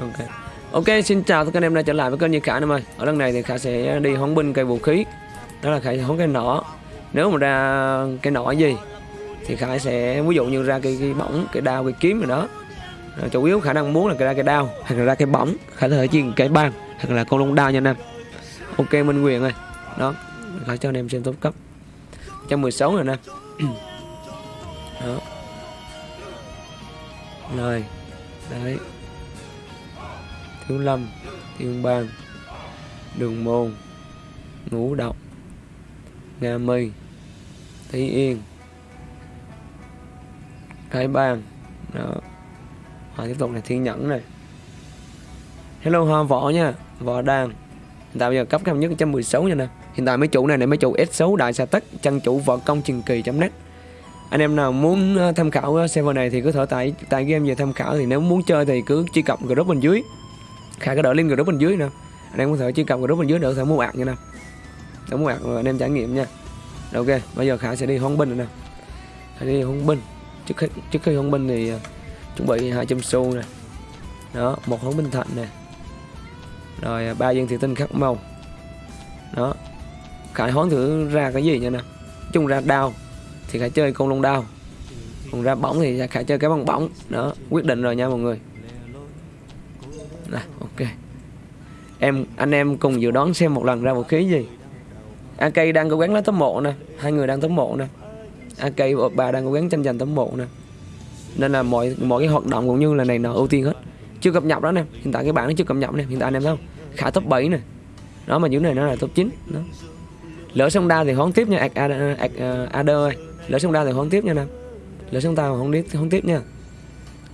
ok. Ok xin chào tất cả anh em đã trở lại với kênh như khả em ơi. Ở lần này thì khả sẽ đi hóng binh cây vũ khí. Đó là khả hóng cây nỏ. Nếu mà ra cây nỏ gì thì khả sẽ ví dụ như ra cây, cây bỏng cây đao cây kiếm rồi đó. Chủ yếu khả năng muốn là ra cây đao hoặc là ra cây bỏng khả thể chiên cái băng hoặc là con lông đao nha anh em. Ok minh quyền ơi. Đó khả cho anh em xem top cấp. 116 rồi nè. Đó. Rồi. Đấy thiếu lâm thiên bang đường môn ngũ độc nga mi thí yên cái bang. Đó. Rồi, tiếp tục là thiên nhẫn này. Hello hoa võ nha. Võ đan. Hiện tại bây giờ cấp cao nhất 116 nha nè. Hiện tại mấy chủ này là mấy chủ S6 đại sa tất chân chủ võ công truyền kỳ net anh em nào muốn ờ, tham khảo ờ, server này thì cứ thở tải tại game về tham khảo thì nếu muốn chơi thì cứ truy cập group bên dưới khả cái đỡ link group bên dưới nè anh em có thể truy cập group bên dưới để có thể mua ạc nha nè. Để mua ạc rồi anh em trải nghiệm nha. Rồi, ok bây giờ khả sẽ đi hoang binh rồi nè. Khả đi hoang binh trước khi trước khi hoang binh thì à, chuẩn bị 200 xu nè. Đó một hoang binh thạnh nè. Rồi à, ba viên thủy tinh khắc màu. Đó. Khải hoán thử ra cái gì nha nè. Chung ra đao thì khải chơi con lông đao. Còn ra bóng thì khải chơi cái bóng bóng. Đó quyết định rồi nha mọi người này ok. Em, anh em cùng dự đoán xem một lần ra vũ khí gì. AK đang cố gắng lấy tấm mộ nè, hai người đang tấm mộ nè. AK và bà đang cố gắng tranh giành tấm mộ nè. Nên là mọi mọi cái hoạt động cũng như là này nọ ưu tiên hết. Chưa cập nhật đó nè, hiện tại cái bảng nó chưa cập nhật nè, hiện tại anh em thấy không? Khả top 7 nè. Đó, mà dưới này nó là top 9 đó. Lỡ xong đao thì hoán tiếp nha, ad ad ơi. Lỡ xong đao thì hoán tiếp nha nè. Lỡ xong tao hoán tiếp hoán tiếp nha.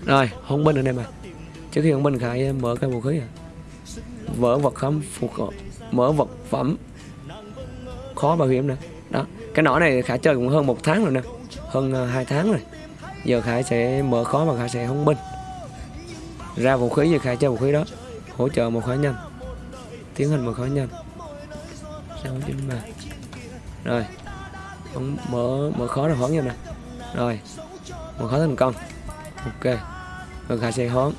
Rồi hôn binh rồi em à trước khi ông binh khai mở cái vũ khí à vỡ vật khám phục mở vật phẩm, khó bảo hiểm nữa đó, cái nỏ này khả chơi cũng hơn một tháng rồi nè, hơn à, hai tháng rồi. Giờ khải sẽ mở khó mà khải sẽ không binh. Ra vũ khí giờ khải chơi vũ khí đó, hỗ trợ một khó nhanh, tiến hành một khó nhanh. Sáu chín ba rồi, ông mở mở khó là hoán nhanh nè. Rồi, mở khó thành công. Ok, rồi khải sẽ hoán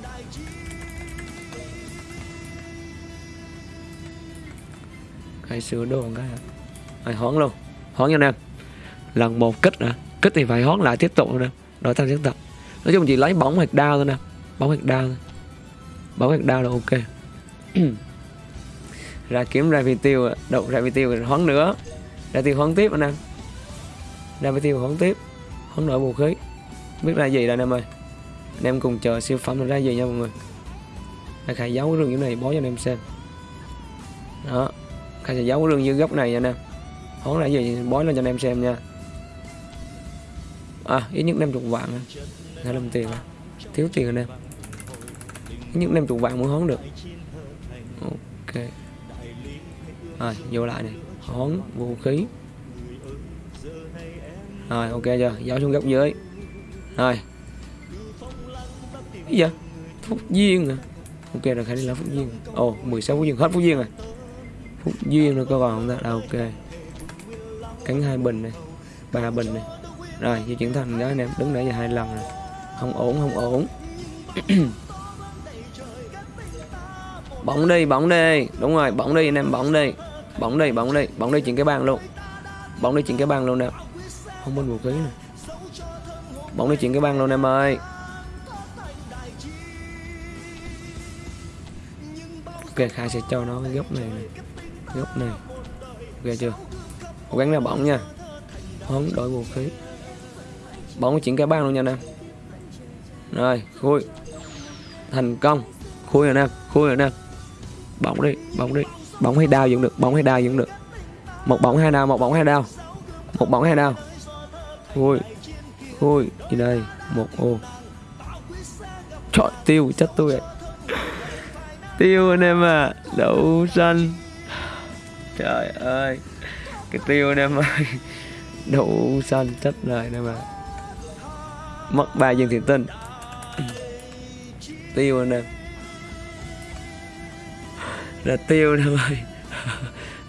hay sửa đồ cái hay hoán luôn. Hoán nha nè lần một kích nữa kích thì phải hoán lại, tiếp tục nè. Đổi thành tiếp tục nói chung chỉ lấy bóng hoặc đao thôi nè. Bóng hoặc đao thôi. Bóng hoặc đao là ok. Ra kiếm ra vi tiêu đậu ra vi tiêu rồi hoán nữa. Ra tiêu hoán tiếp anh em. Ra vi tiêu hoán tiếp. Hoán đổi vũ khí. Biết ra gì đây anh em ơi. Anh em cùng chờ siêu phẩm là ra gì nha mọi người. Khai khai giấu cái rừng như này, bó cho anh em xem. Đó khai sẽ giấu cái rừng như góc này nha anh em hoán là gì bó lên cho anh em xem nha. À ít nhất 50 vạn à. hai mươi tiền à. thiếu tiền anh em ít nhất 50 vạn mới hoán được. Ok. Rồi vô lại này hón vũ khí. Rồi ok chưa? Giấu xuống góc dưới. Rồi. Cái gì vậy? Phúc duyên à? Ok rồi khả đi là phúc duyên. Ồ oh, 16 phúc duyên. Hết phúc duyên rồi phúc duyên rồi có còn không ta à, ok. Cánh hai bình này ba bình này. Rồi di chuyển thành đó anh em đứng để giờ hai lần rồi. Không ổn không ổn. Bóng đi bóng đi. Đúng rồi bóng đi anh em bóng đi. Bóng đi bóng đi bóng đi chuyển cái bàn luôn. Bóng đi chuyển cái bàn luôn nè. Không bên vũ khí nè. Bóng đi chuyển cái bàn luôn em ơi. Ok khai sẽ cho nó cái góc này này góc này ok chưa? Cố gắng ra bóng nha. Hấn đổi vũ khí. Bóng chuyển cái ban luôn nha anh em. Rồi khui. Thành công. Khui rồi em khui rồi em bóng đi bóng đi. Bóng hay đao vẫn được bóng hay đao vẫn được. Một bóng hai đao một bóng hai đao một bóng hai đao khui, khui. Gì đây? Một ô. Trời tiêu chết tôi tiêu anh em à. Đậu xanh trời ơi. Cái tiêu anh em ơi đủ xanh chết rồi anh em mất ba viên thiện tinh. Tiêu anh em là tiêu anh em ơi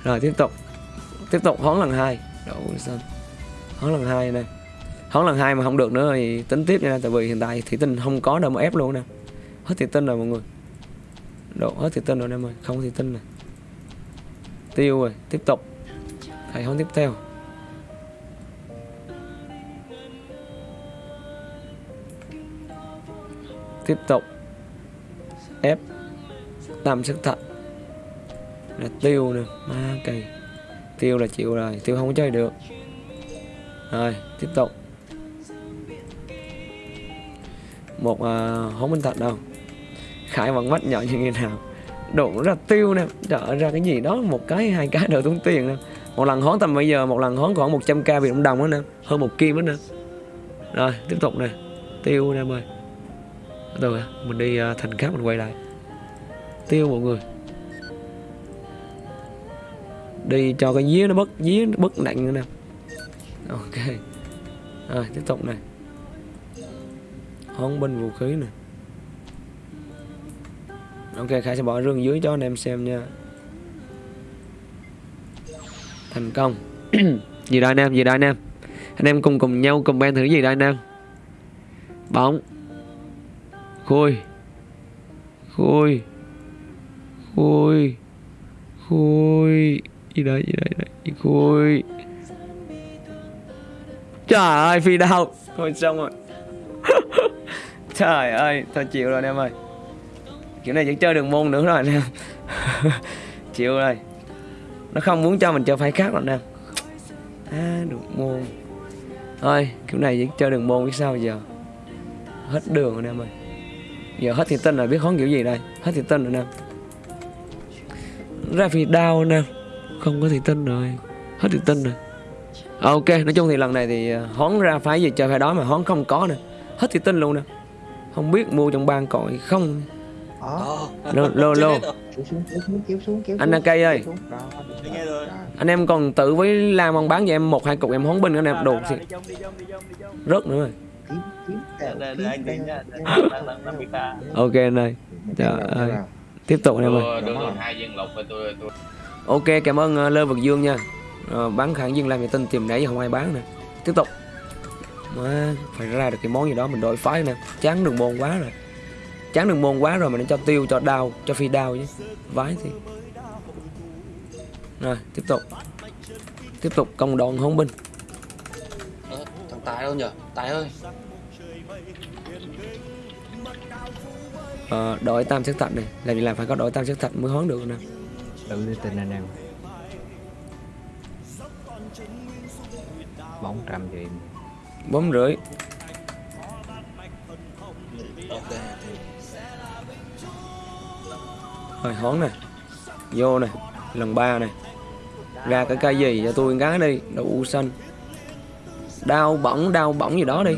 rồi tiếp tục. Tiếp tục hón lần hai. Đủ xanh hón lần hai này hón lần hai mà không được nữa thì tính tiếp nha, tại vì hiện tại thủy tinh không có đâu mà ép luôn nè. Hết thủy tinh rồi mọi người. Độ hết thủy tinh rồi anh em ơi không thủy tinh này tiêu rồi tiếp tục. Thầy không tiếp theo. Tiếp tục. Ép tam sức thật là tiêu nè ma kỳ. Tiêu là chịu rồi tiêu không có chơi được. Rồi tiếp tục. Một uh, hố minh thật đâu? Khải vẫn mắt nhỏ như thế nào? Đổ ra tiêu nè. Trở ra cái gì đó, một cái, hai cái đều tốn tiền nè. Một lần hón tầm bây giờ, một lần hón khoảng 100k Việt đồng đó nè. Hơn một kim đó nè. Rồi, tiếp tục nè. Tiêu nè em ơi rồi mình đi à, thành khác, mình quay lại. Tiêu mọi người. Đi cho cái día nó bất día nó bất nặng nữa nè. Ok. Rồi, tiếp tục này hón bên vũ khí nè ok, khải sẽ bỏ rương dưới cho anh em xem nha. Thành công. Gì đây anh em, gì đây anh em. Anh em cùng cùng nhau cùng ban thử gì đây anh em. Bóng. Khui. Khui. Khui. Khui. Gì đây gì đây gì khui. Trời ơi, phi đau. Thôi xong rồi. Trời ơi, thôi chịu rồi anh em ơi kiểu này vẫn chơi đường môn nữa rồi anh em chịu rồi. Nó không muốn cho mình chơi phải khác rồi anh em à, đường môn. Thôi kiểu này vẫn chơi đường môn biết sao giờ? Hết đường rồi anh em ơi giờ hết thì tin rồi biết hón kiểu gì đây. Hết thì tin rồi anh em ra vì đau anh em không có thì tin rồi. Hết thì tin rồi. À, ok nói chung thì lần này thì à, hón ra phái gì chơi phải đó mà hón không có nè. Hết thì tin luôn nè. Không biết mua trong ban còn không. Đó. lô lô lô. Kéo xuống, kéo xuống, kéo xuống, kéo Anh xuống. cây ơi. Anh em còn tự với lam ông bán cho em một hai cục em hón binh anh em đồ trong. rớt nữa rồi. Ok anh ơi. Trời vào, kéo ơi. vào. tiếp tục anh em ơi. Ok cảm ơn uh, lê vật dương nha. Ờ, bán khẳng dương làm vệ tinh tìm nãy giờ không ai bán nè. Tiếp tục. Mà phải ra được cái món gì đó mình đổi phái nè. Chán đường môn quá rồi chán đường môn quá rồi mà nó cho tiêu cho đau cho phi đau chứ. Vái thì rồi tiếp tục. Tiếp tục công đoàn hống binh. Ờ, thằng Tài đâu nhở? Tài ơi, Ờ, đổi tam sắc thạch này làm gì làm phải có đổi tam sắc thạch mới hón được nè. Tự đi tình anh em. Bóng trăm gì bốn rưỡi rồi hón này vô này lần ba này ra cái cây gì cho tôi gái đi đậu xanh. Đau bỏng đau bỏng gì đó đi.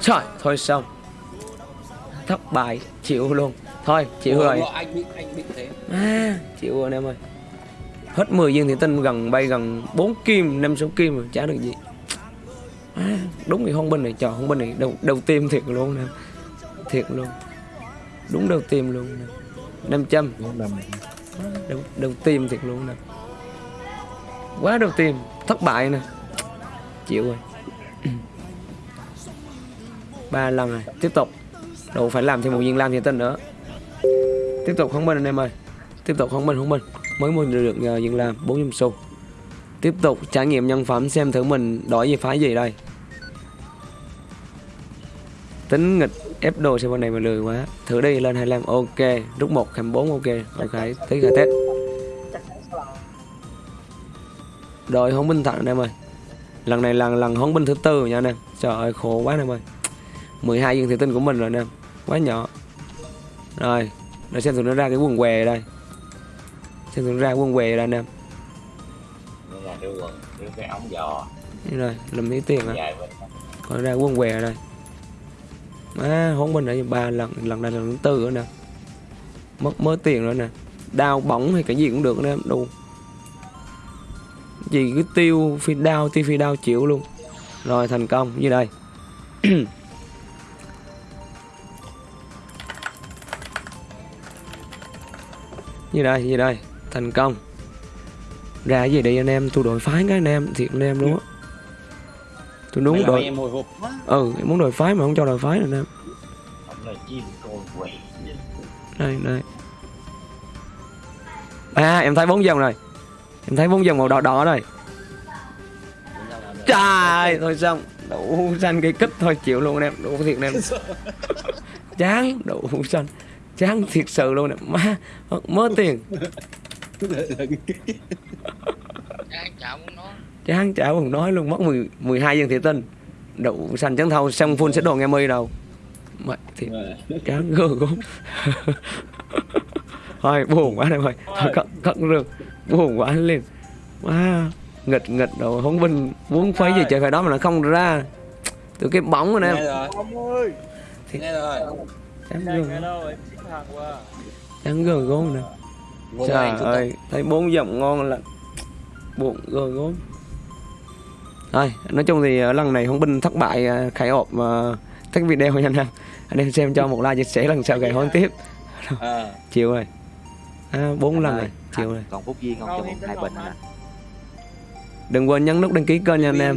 Trời, thôi xong. Thất bại, chịu luôn. Thôi, chịu Ủa, rồi. ủa, Anh bị anh bị thế. à, Chịu rồi anh em ơi. Hết 10 viên thì tinh gần bay gần 4 kim, 5 6 kim rồi, chả được gì. À, Đúng cái hông binh này, trời hông binh này đầu, đầu tim thiệt luôn nè. Thiệt luôn Đúng đầu tim luôn nè. 500 bốn năm. Đầu, đầu tim thiệt luôn nè. Quá đầu tim, thất bại nè. Chịu rồi. Ba lần rồi. Tiếp tục. Đâu phải làm thêm một viên lam thì tinh nữa. Tiếp tục không bên anh em ơi. Tiếp tục không bên không bên. Mới mua được uh, viên lam bốn trăm xu. Tiếp tục trải nghiệm nhân phẩm xem thử mình đổi về phái gì đây. Tính nghịch ép đồ xem bên này mà lười quá. Thử đi lên 25 ok. Rút một khám 4 ok. Ok tí khai test rồi hống binh thẳng anh em ơi. Lần này là lần hống binh thứ tư rồi nha anh em. Trời ơi khổ quá anh em ơi. 12 viên thủy tinh của mình rồi anh em. Quá nhỏ. Rồi để xem thử nó ra cái quần què đây. Xem thử nó ra quần què đây anh em. Nó là đưa quần đưa cái ống giò. Này làm tí tiền á. Còn ra quần què đây À, má hôn binh ở ba lần lần này là lần thứ tư nữa nè. Mất mớ tiền rồi nè. Đau bỏng hay cái gì cũng được anh em đủ gì cứ tiêu phi đau tiêu phi đau chịu luôn. Rồi, thành công, như đây. Như đây như đây. Thành công. Ra gì đi anh em? Tôi đổi phái cái anh em, thiệt anh em luôn á tôi đúng đổi em hồi hộp quá. ừ em muốn đổi phái mà không cho đổi phái em con quỷ đây đây. À em thấy bốn dòng rồi. Em thấy bốn dòng màu đỏ đỏ rồi. Trời thôi xong. Đủ xanh cây kích thôi chịu luôn em. Đủ thiệt em chán đủ xanh chán thiệt sự luôn em má mớ tiền nói chán chả buồn nói luôn mất 10, 12 viên thị tinh đủ xanh trắng thâu xong full sẽ đồ nghe mi đâu. Mày thiệt chán gơ gốm. Thôi buồn quá em ơi thôi cất cất rừng. Buồn quá lên quá nghịch nghịch đồ không binh muốn phấy gì chơi phải đó mà nó không ra. Từ cái bóng rồi em rồi. Ông ơi. Nghe rồi. Chán qua chán gơ gốm nè. Trời ơi thấy bốn dòng ngon là buồn gơ gốm thôi nói chung thì ờ, lần này hồng binh thất bại ờ, khải hộp uh, thích video nha anh em. Anh em xem cho một like chia sẻ lần sau gài hôn tiếp. À chiều rồi. À, bốn Anh lần ơi, rồi chiều rồi. còn phút duyên không cho một hai bình nè đừng quên nhấn nút đăng ký kênh nha anh em